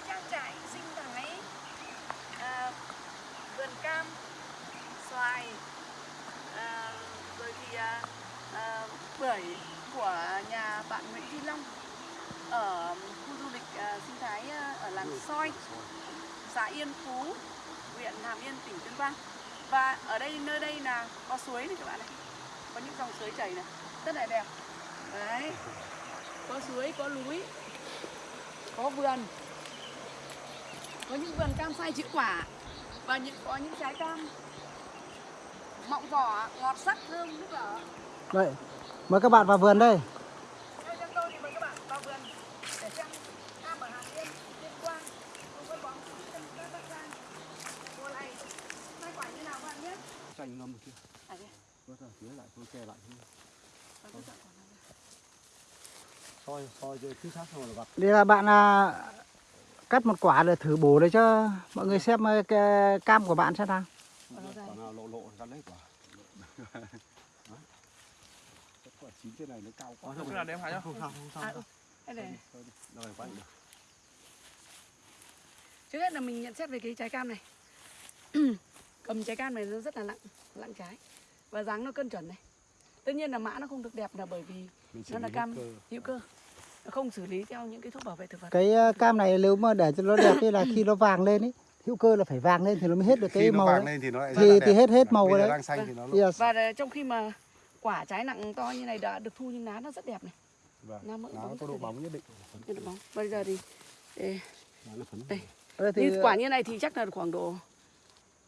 cái trang trại sinh thái à, vườn cam xoài à, rồi thì à, à, bưởi của nhà bạn Nguyễn Duy Long ở khu du lịch à, sinh thái à, ở làng Soi xã Yên Phú huyện Hàm Yên tỉnh Tuyên Quang. Và ở đây nơi đây là có suối này các bạn này có những dòng suối chảy này rất là đẹp. Đấy có suối có núi có vườn có những vườn cam sai chữ quả và những có những trái cam mọng vỏ ngọt sắc thơm nước lở Vậy, mời các bạn vào vườn đây. mời các bạn vào vườn ngâm à, đây. Vớt ra phía lại tôi che lại thế. Và tôi chọn quả này. Soi soi cho chính xác xong rồi là vặt. Đây là bạn à, cắt một quả để thử bổ để cho mọi người xem ờ, cái cam của bạn xem nào. Quả nào lộ lộ gắn lấy quả. Quả chín thế này nó cao quá. Cái nào để em hái nhá. Không sao, không sao. À, ừ. Đây này. Đâu này được. Trước hết là mình nhận xét về cái trái cam này Cầm trái cam này nó rất là nặng Nặng trái Và dáng nó cân chuẩn này Tất nhiên là mã nó không được đẹp là bởi vì Nó là cam hữu cơ. Nó không xử lý theo những cái thuốc bảo vệ thực vật Cái ờ, cam này nếu mà để cho nó đẹp thì là khi nó vàng lên ấy, hữu cơ là phải vàng lên thì nó mới hết được Khi cái nó màu vàng đấy. lên thì nó lại Thì- rất là thì hết- hết màu rồi đấy. đang xanh thì nó. Yes. Và là trong khi mà quả trái nặng to như này đã được thu nhưng lá nó rất đẹp này Vâng. Lá mỡ Nó có độ bóng nhất định. Là bóng Bây giờ thì Nó. Đây. Đây thì như quả như này thì chắc là khoảng độ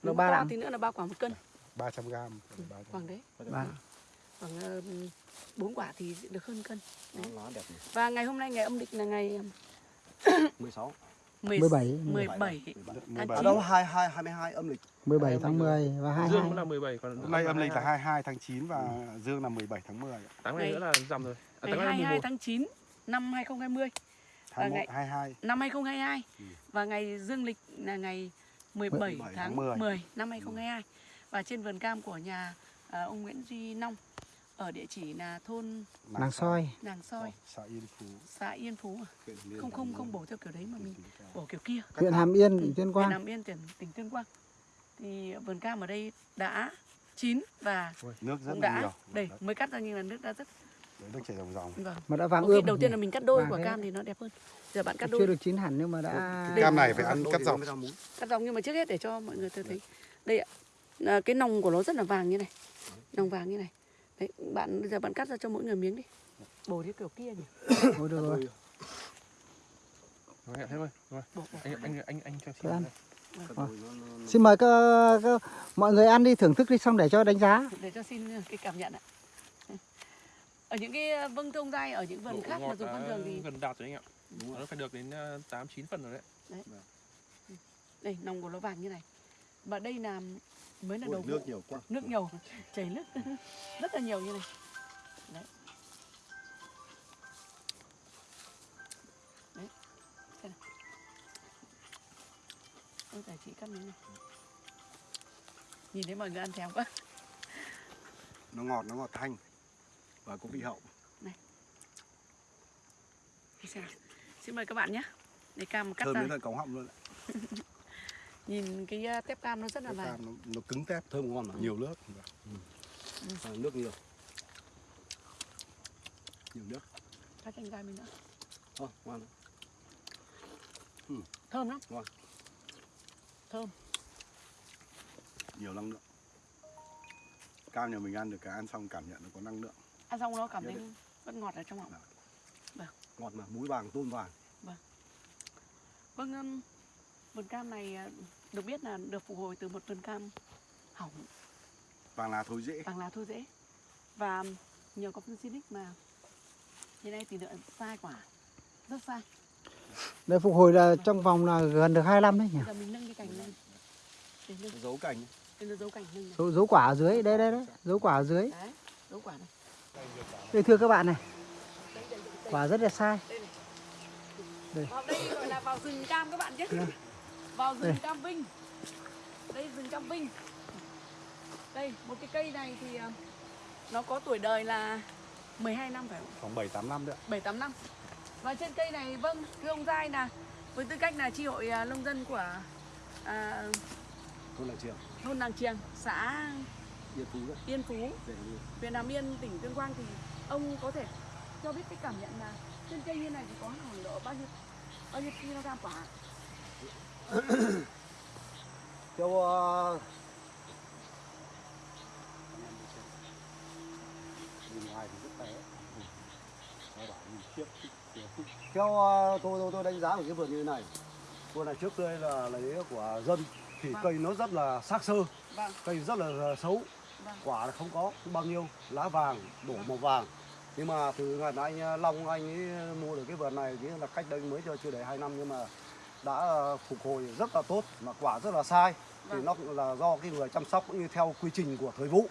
nếu ba thì nữa là ba quả một cân 300 gram. Khoảng đấy Vâng. Khoảng ờ, bốn quả thì được hơn cân Nó lá đẹp này. Và ngày hôm nay ngày âm lịch là ngày 16. 10, 17. 17 17. chín. Ở đâu 22 22 âm lịch. 17 tháng 10 và Dương 22. cũng là 17 còn Hôm nay âm lịch là 22 tháng 9 và Dương là 17 tháng 10. ạ. Tháng này Ngày- nữa là rằm rồi. À, ngày tháng này là 22 11. tháng 9 năm 2020 Tháng ngày- 1 22. năm 2022 Ừ. và ngày dương lịch là ngày 17 17 tháng tháng 10. 10 năm 2022 và trên vườn cam của nhà à, ông Nguyễn Duy Nông ở địa chỉ là thôn Nàng soi. Nàng Soi, xã Yên Phú. xã Yên Phú à? huyện không Hàm không không bổ theo kiểu đấy mà mình Huyện bổ kiểu kia. Huyện Hàm Yên, tỉnh Tuyên Quang. nằm yên tỉnh tỉnh Tuyên Quang. Thì vườn cam ở đây đã chín và Nước rất cũng đã nhiều. đây Đấy, mới cắt ra nhưng là nước đã rất nước chảy ròng ròng. vâng. Mà đã vàng ươm. đầu tiên là mình cắt đôi quả cam thì nó đẹp hơn. Giờ bạn cắt chưa đôi. được chín hẳn nhưng mà đã Cái cam này phải ăn cắt dọc. cắt dòng. Nhưng mà trước hết để cho mọi người tôi thấy. Đây ạ. Là cái nòng của nó rất là vàng như này. Nòng vàng như này đấy bạn bây giờ bạn cắt ra cho mỗi người miếng đi bổ theo kiểu kia nhỉ Thôi được rồi. Rồi, thế thôi. Rồi. bổ, bổ. Anh anh anh anh cho Cứ ăn. xin. Xin mời các, các mọi người ăn đi thưởng thức đi xong để cho đánh giá. để cho xin cái cảm nhận ạ ở những cái vâng thông dai ở những vườn Độ khác mà dùng thông đã thường thì gần đạt rồi anh ạ. Nó phải được đến 8 9 phần rồi đấy. đây nòng của nó vàng như này và đây là mới là đầu nước vụ. nhiều quá. nước nhiều chảy nước. Rất là nhiều như này. Đấy. Đấy. Xem nào? Ôi tài chị cắt miếng này. Nhìn thấy mọi người ăn thèm quá. Nó ngọt, nó ngọt thanh. Và có vị hậu. Nào. xin mời các bạn nhé. Để cam cắt Thơm ra đến tận cống họng luôn. nhìn cái uh, tép cam nó rất là vàng cam nó, nó cứng tép, thơm ngon mà nhiều nước. À, nước nhiều. Nhiều nước. cắt chanh gai mình nữa Ờ, ngon. thơm lắm Ngon. thơm Nhiều năng lượng. Cam nhà mình ăn được cái ăn xong cảm nhận nó có năng lượng. ăn xong nó cảm Nhất thấy vẫn ngọt ở trong họng Ngọt mà, múi vàng, tôm vàng. Vâng, um, vườn cam này uh, được biết là được phục hồi từ một vườn cam hỏng Vàng lá thối dễ. bằng lá thôi dễ và nhờ có phân xinic mà hiện nay tỷ lệ sai quả rất sai. Đây phục hồi là trong vòng là gần được 25 đấy nhỉ. Giờ mình nâng cái cành lên để nâng Dấu cảnh. để nó dấu cành nâng. Dấu, dấu quả ở dưới, đây đây đấy, dấu quả ở dưới. Đấy, dấu quả này. Đây thưa các bạn này, quả rất là sai. đây này. Đây. Vào đây gọi là vào rừng cam các bạn chứ. Vào rừng Đây. cam Vinh. Đây rừng cam Vinh. Đây, một cái cây này thì uh, nó có tuổi đời là 12 năm phải không? Khoảng 7 8 năm nữa. 7 8 năm. Và trên cây này vâng, thưa ông Giai là với tư cách là tri hội à, nông dân của à, thôn làng trường thôn Làng Triềng, xã yên phú đấy Yên Phú, huyện Hàm Yên, tỉnh Tuyên Quang thì ông có thể cho biết cái cảm nhận là trên cây như này thì có khoảng độ bao nhiêu bao nhiêu kg quả? theo ờ, thì khiếp. theo ờ, tôi tôi tôi đánh giá của cái vườn như thế này. Vườn này trước đây là lấy của dân thì Vâng. cây nó rất là xác sơ Vâng, cây rất là xấu. Vâng, quả là không có bao nhiêu lá vàng đổ màu vàng. Nhưng mà từ ngày mà anh Long anh ấy mua được cái vườn này nghĩa là cách đây mới cho chưa đầy 2 năm nhưng mà đã ờ, phục hồi rất là tốt mà quả rất là sai. Thì Vâng. nó cũng là do cái người chăm sóc cũng như theo quy trình của thời vụ.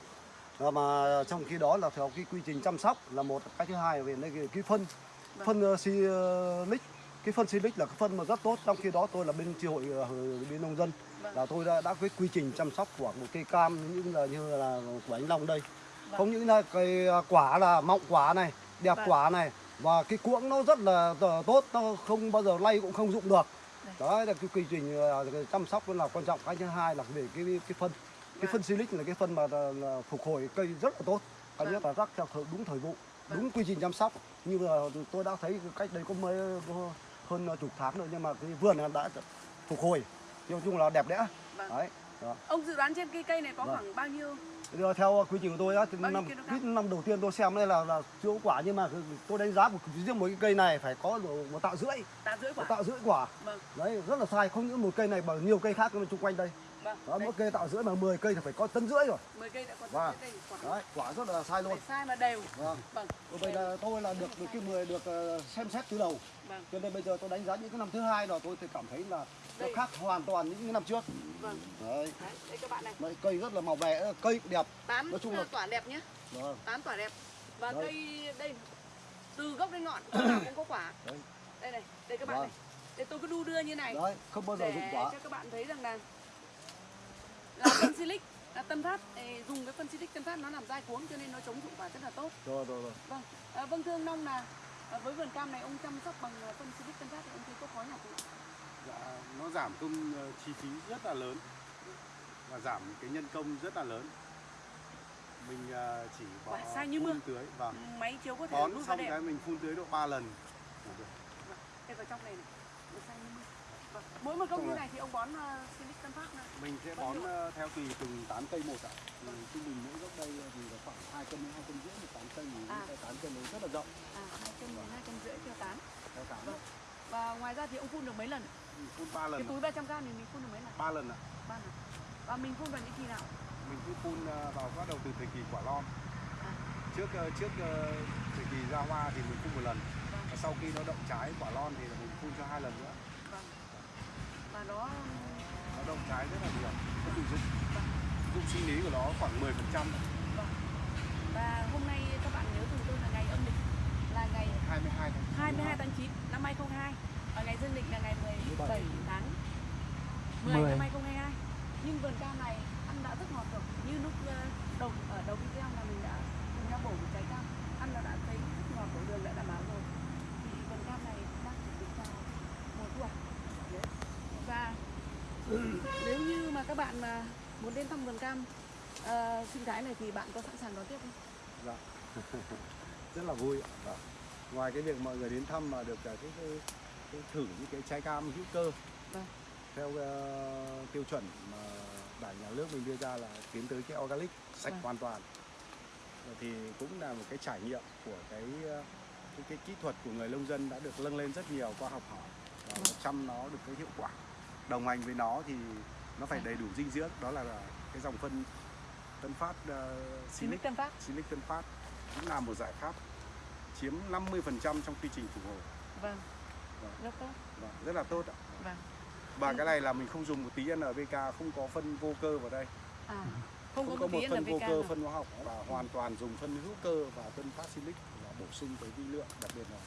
Ờ, mà trong khi đó là theo cái quy trình chăm sóc là một cái thứ hai về cái, cái phân. Vâng. phân uh, silic cái phân silic là cái phân mà rất tốt. Trong khi đó tôi là bên tri hội ờ, bên nông dân Vâng. là tôi đã đã cái quy trình chăm sóc của một cây cam như là như là của anh Long đây. Không những là cây quả là mọng quả này đẹp quả này và cái cuỗng nó rất là tốt. Nó không bao giờ lay cũng không dụng được. Đó là cái quy trình cái chăm sóc là quan trọng cái thứ hai là về cái cái phân cái Vâng. phân silic là cái phân mà là, là phục hồi cây rất là tốt cái Vâng. nhất là rắc theo thời, đúng thời vụ Vâng. đúng quy trình chăm sóc như là tôi đã thấy cách đây có mấy hơn chục tháng rồi nhưng mà cái vườn đã phục hồi nói chung là đẹp đẽ vâng. đấy đó. Ông dự đoán trên cây cây này có Vâng. khoảng bao nhiêu? Theo quy trình của tôi á, năm năm đầu tiên tôi xem đây là là chưa quả nhưng mà tôi đánh giá một riêng một cái cây này phải có một tạ rưỡi, Tạ rưỡi một quả. tạ rưỡi quả. Vâng, Đấy rất là sai, không những một cây này mà nhiều cây khác xung quanh đây. Vâng. Đó, mỗi cây tạ rưỡi mà 10 cây thì phải có tấn rưỡi rồi. 10 cây đã có Vâng. đây quả. Đấy, quả rất là sai luôn. Phải sai mà đều. Vâng. Vâng. Vậy là tôi là được cái 10 được ờ, xem xét từ đầu. Vâng. Cho nên bây giờ tôi đánh giá những cái năm thứ hai rồi tôi thì cảm thấy là nó khác hoàn toàn những cái năm trước. Vâng. Đấy, Đấy, đây các bạn này. Đấy, cây rất là màu vẻ, cây đẹp. Tán Nói chung là- tỏa đẹp nhé. Vâng. Tán tỏa đẹp. Và Đấy. cây đây từ gốc đến ngọn cũng có quả. Đấy. Đây này, đây các bạn Vâng. này. Đây tôi cứ đu đưa như này Đấy, không bao giờ dụng để quả. cho các bạn thấy rằng là phân silic là tân phát dùng cái phân silic tân phát nó làm dai cuống cho nên nó chống dụng quả rất là tốt. Rồi rồi rồi. Vâng, à, vâng thưa ông Nông là à, với vườn cam này ông chăm sóc bằng à, phân silic tân phát thì ông thấy có khó nhọc không? Dạ, nó giảm công ờ, chi phí rất là lớn và giảm cái nhân công rất là lớn mình ờ, chỉ bỏ Quả sai như mưa. tưới và Máy chiếu có thể bón xong cái mình phun tưới độ 3 lần. Đây vào trong này này. Nó xanh như mưa. Vâng. Mỗi một công như này. thì ông bón uh, silic tân phát này. mình sẽ bón ờ, theo tùy từng tán cây một ạ thì trung bình mỗi gốc đây thì là khoảng 2 cân đến 2 cân rưỡi một tán cây thì À. cái tán cây nó rất là rộng À, hai cân đến hai cân rưỡi theo tán. theo tán Vâng. Và ngoài ra thì ông phun được mấy lần? mình phun 3 Cái lần túi 300 g này mình phun được mấy lần? 3 lần ạ Ba lần. Và mình phun vào những kỳ nào? mình cứ phun ờ, vào bắt đầu từ thời kỳ quả lon À. trước ờ, trước ờ, thời kỳ ra hoa thì mình phun một lần Vâng. và sau khi nó động trái quả lon thì mình phun cho hai lần nữa Vâng nó nó đông trái rất là nhiều. Nó bị dụng dụng sinh lý của nó khoảng 10% phần trăm vâng. Và hôm nay các bạn nhớ cùng tôi là ngày âm lịch là ngày 22 tháng 22 tháng 9 năm 2022 và ngày dương lịch là ngày 17 tháng 10 10. năm 2022 nhưng vườn cam này ăn đã rất ngọt rồi như lúc ờ, đầu ở đầu video là mình đã cùng nhau bổ một trái cam ăn nó đã thấy rất ngọt của đường đã đảm bảo rồi thì vườn cam này đang chuẩn bị vào mùa thu hoạch Đấy. và nếu như mà các bạn mà muốn đến thăm vườn cam ờ, sinh thái này thì bạn có sẵn sàng đón tiếp không? Dạ. rất là vui ạ. Dạ. ngoài cái việc mọi người đến thăm mà được cả cái, cái, cái thử những cái trái cam hữu cơ Vâng. theo ờ, tiêu chuẩn mà đảng nhà nước mình đưa ra là tiến tới cái organic sạch Vâng. hoàn toàn Ờ, thì cũng là một cái trải nghiệm của cái ờ, cái, cái kỹ thuật của người nông dân đã được nâng lên rất nhiều qua học hỏi và Vâng. chăm nó được cái hiệu quả đồng hành với nó thì nó phải đầy đủ dinh dưỡng đó là, cái dòng phân tân phát uh, Silic Tân Phát Silic Tân Phát cũng là một giải pháp chiếm 50% trong quy trình phục hồi vâng Vâng. rất tốt Vâng, rất là tốt ạ. vâng Và cái này là mình không dùng một tí NPK, không có phân vô cơ vào đây. à không, Không có một một phân vô NPK cơ, nào. phân hóa học và hoàn toàn dùng phân hữu cơ và Tân Phát Silic là bổ sung cái vi lượng, đặc biệt là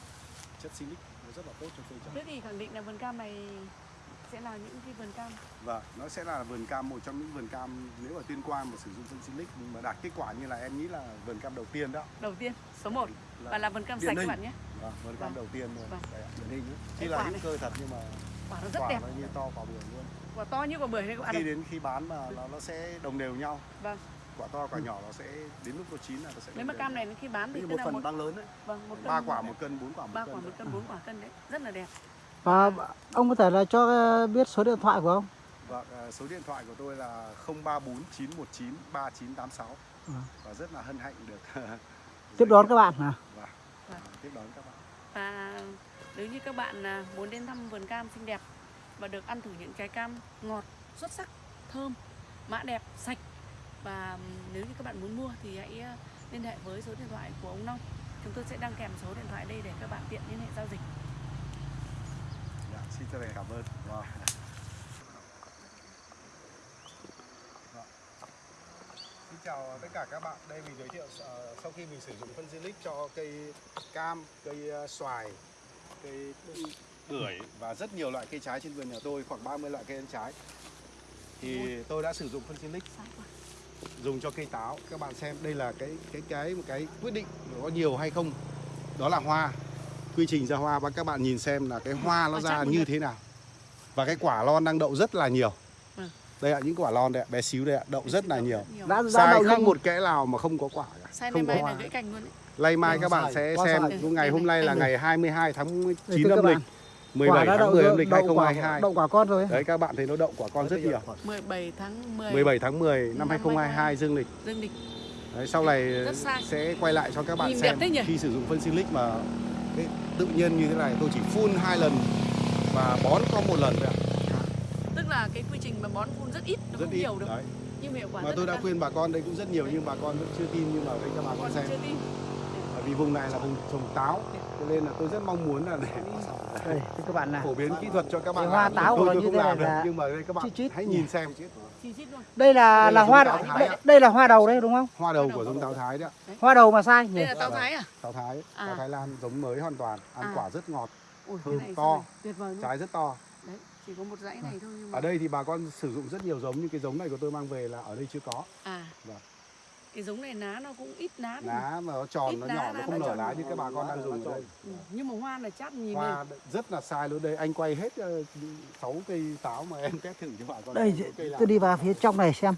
chất silic nó rất là tốt cho cây trồng. Thế thì khẳng định là vườn cam này sẽ là những cái vườn cam Và nó sẽ là vườn cam một trong những vườn cam nếu ở Tuyên Quang mà sử dụng phân silic mà đạt kết quả như là em nghĩ là vườn cam đầu tiên đó. đầu tiên số 1 Là và là vườn cam sạch các bạn nhé. Vâng. Vâng, vườn cam Vâng. đầu tiên luôn. Vâng. Điển hình ấy. Là hữu này. cơ thật nhưng mà quả nó rất quả đẹp nó như to quả bưởi luôn. quả to như quả bưởi đấy các bạn Khi đến khi bán mà nó nó sẽ đồng đều nhau. vâng Quả to quả nhỏ nó sẽ đến lúc nó chín là nó sẽ nếu mà cam này khi bán thì một phần một băng lớn đấy. vâng một cân ba quả một cân, bốn quả một ba cân. quả một cân bốn quả cân đấy rất là đẹp và ông có thể là cho ờ, biết số điện thoại của ông Vâng, à, số điện thoại của tôi là 034 919 3986 Ừ. và rất là hân hạnh được tiếp đón các bạn à Vâng, Vâng. tiếp đón các bạn. và nếu như các bạn à, muốn đến thăm vườn cam xinh đẹp và được ăn thử những trái cam ngọt xuất sắc thơm mã đẹp sạch và nếu như các bạn muốn mua thì hãy à, liên hệ với số điện thoại của ông Nông chúng tôi sẽ đăng kèm số điện thoại đây để các bạn tiện liên hệ giao dịch xin chân thành cảm ơn. wow. Xin chào tất cả các bạn. Đây mình giới thiệu ờ, sau khi mình sử dụng phân Zilic cho cây cam, cây ờ, xoài, cây bưởi và rất nhiều loại cây trái trên vườn nhà tôi, khoảng 30 loại cây ăn trái. Thì tôi đã sử dụng phân Zilic dùng cho cây táo. Các bạn xem đây là cái cái cái một cái quyết định có nhiều hay không. Đó là hoa. Quy trình ra hoa và các bạn nhìn xem là cái hoa nó ra như thế nào. Và cái quả lon đang đậu rất là nhiều. Vâng. Đây ạ, những quả lon đây ạ, bé xíu đây ạ, đậu rất là nhiều. đã Sai không một kẽ nào mà không có quả cả. Sai không có hoa. gãy cành luôn. Lay mai các bạn sẽ xem ngày hôm nay là ngày 22 tháng 9 Đây, thưa các âm lịch, bạn, 17 tháng 10 âm lịch đậu quả 2022. đậu quả con rồi Đấy các bạn thấy nó đậu quả con rất nhiều. 17 tháng 10 17 tháng 10 năm Năm 2022 dương lịch. dương lịch Đấy, sau này sẽ quay lại cho các bạn Nhìn xem khi sử dụng phân silic mà cái tự nhiên như thế này tôi chỉ phun hai lần và bón có một lần thôi ạ. tức là cái quy trình mà bón phun rất ít nó Rất không ít. nhiều được Đấy. nhưng mà hiệu quả Mà rất tôi là đã cao. khuyên bà con đây cũng rất nhiều nhưng bà con vẫn chưa tin nhưng mà đây cho bà con Còn xem. chưa tin Bởi vì vùng này là vùng trồng táo cho nên là tôi rất mong muốn là để đây các bạn này phổ biến kỹ thuật cho các bạn hoa làm. táo tôi, tôi như không thế làm này được là nhưng mà đây các bạn chít chít hãy nhìn xem luôn đây là Đây là là hoa thái ạ. đây là hoa đầu đấy đúng không? Hoa đầu của giống táo thái đấy ạ. Hoa đầu mà sai nhỉ? Đây là táo thái à? Táo thái. À. táo thái lan giống mới hoàn toàn ăn À. quả rất ngọt Ui, Thơm to. tuyệt vời luôn. trái rất to. Đấy chỉ có một dãy này thôi nhưng mà ở đây thì bà con sử dụng rất nhiều giống nhưng cái giống này của tôi mang về là ở đây chưa có. À. Vâng. Cái giống này lá nó cũng ít lá lá mà nó tròn Ít nó nhỏ nó không nở lá như các bà con đang dùng ở đây ừ. nhưng mà hoa là chát nhìn hoa rất là sai luôn. Đây anh quay hết 6 cây táo mà em test thử cho bà con đây tôi đi vào phía trong này xem.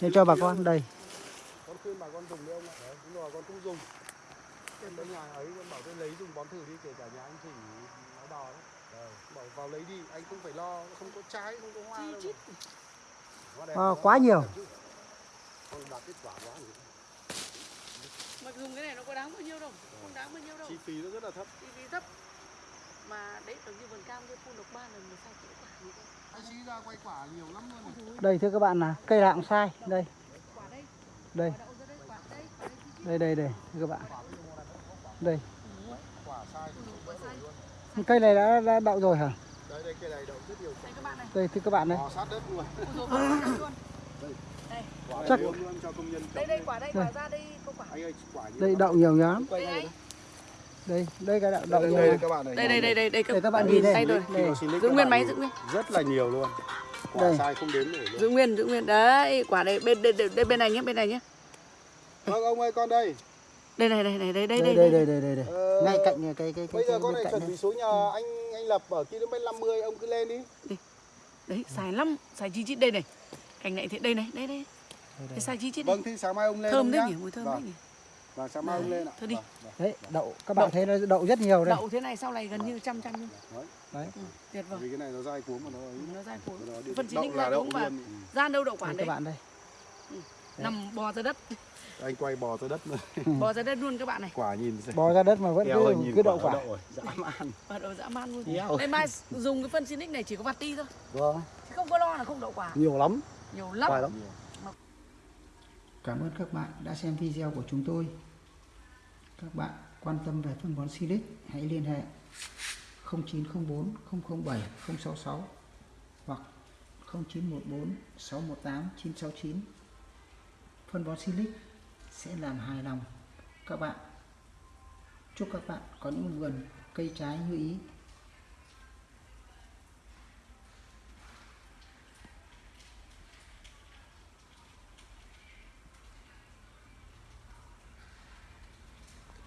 Để cho bà con đây. Con khuyên bà con dùng đi ông ạ. Đấy đúng rồi con cũng dùng. Trên đấy nhà ấy con bảo tôi lấy dùng bón thử đi kể cả nhà anh thủy nó đò đấy bảo vào lấy đi anh không phải lo không có trái không có hoa đâu. Ờ, quá. nhiều. Con đạt kết quả quá nhỉ? Mà dùng cái này nó có đáng bao nhiêu đâu không đáng bao nhiêu đâu. Chi phí nó rất là thấp. Chi phí thấp. Mà đấy giống như vườn cam kia phun được ba lần mà sao chữa quả như thế anh ra quay quả nhiều lắm luôn đây thưa các bạn là cây nào cũng sai đây. Quả đây. Đây. Đây đây đây đây đây đây thưa các bạn. Đây. Quả sai. Quả sai. Cây này đã, đã đậu rồi hả? Đây đây cây này đậu rất nhiều. Đây các bạn này. Đây thưa các bạn đây. Bò sát đất luôn. Quả đây. Chắc đây, đây quả đây, quả ra đây có quả. Anh ơi, quả đây đậu nhiều nhám Đây đây. Cái đậu đậu đây, đây, các bạn này. Đây đây đây đây đây các, các bạn nhìn đây rồi. Giữ nguyên máy giữ nguyên. Rất là nhiều luôn. Quả đây. sai không đến nổi luôn. Giữ nguyên, giữ nguyên. Đấy, quả đây bên đây, đây bên này nhé, bên này nhé. Vâng ông ơi con đây đây này đây này đây đây đây đây đây đây đây, đây. Ờ, ngay cạnh cái cái, cái bây giờ con này chuẩn bị số nhà anh anh lập ở km 50 ông cứ lên đi, đấy xài lắm xài chi chít đây này cành này thì đây này đây đây. Đây, cái đây. xài chi này. Vâng thì sáng mai ông lên thơm ông đấy nhỉ mùi thơm Vâng. đấy nhỉ. Vâng sáng mai ông Đấy, lên ạ. thôi đi. Vâng, vâng. đấy đậu các bạn thấy nó đậu rất nhiều đây. Đậu thế này sau này gần như trăm trăm luôn. Đấy. đấy. Ừ, tuyệt vời. Vì cái này nó dai cuống mà nó ấy. Nó dai cuống. Nó đi- phân chín đậu linh là đậu luôn. Ừ. ra đâu đậu quả đây đấy. các bạn đây. Nằm bò ra đất. Anh quay bò ra đất nữa bò ra đất luôn các bạn này. Quả nhìn bò ra đất mà vẫn eo ơi, cứ cứ đậu quả. nó đậu rồi dã man. Và đậu dã man luôn. Đây mai dùng cái phân Sinic này chỉ có vặt ti thôi. Vâng, chứ không có lo là không đậu quả. Nhiều lắm. Nhiều lắm lắm. Cảm ơn các bạn đã xem video của chúng tôi. Các bạn quan tâm về phân bón Silic hãy liên hệ 0904 007 066 hoặc 0914 618 969. Phân bón Silic sẽ làm hài lòng các bạn. Chúc các bạn có những vườn cây trái như ý